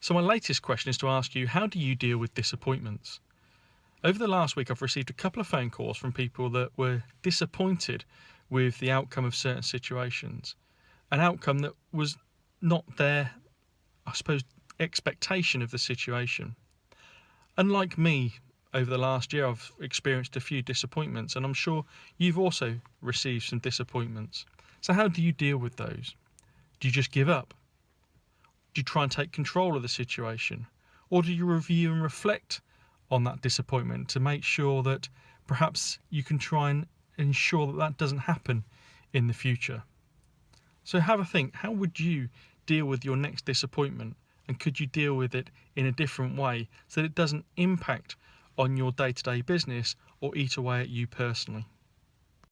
So, my latest question is to ask you how do you deal with disappointments? Over the last week, I've received a couple of phone calls from people that were disappointed with the outcome of certain situations, an outcome that was not their, I suppose, expectation of the situation. Unlike me, over the last year, I've experienced a few disappointments, and I'm sure you've also received some disappointments. So, how do you deal with those? Do you just give up? Do you try and take control of the situation? Or do you review and reflect on that disappointment to make sure that perhaps you can try and ensure that that doesn't happen in the future? So have a think how would you deal with your next disappointment? And could you deal with it in a different way so that it doesn't impact on your day to day business or eat away at you personally?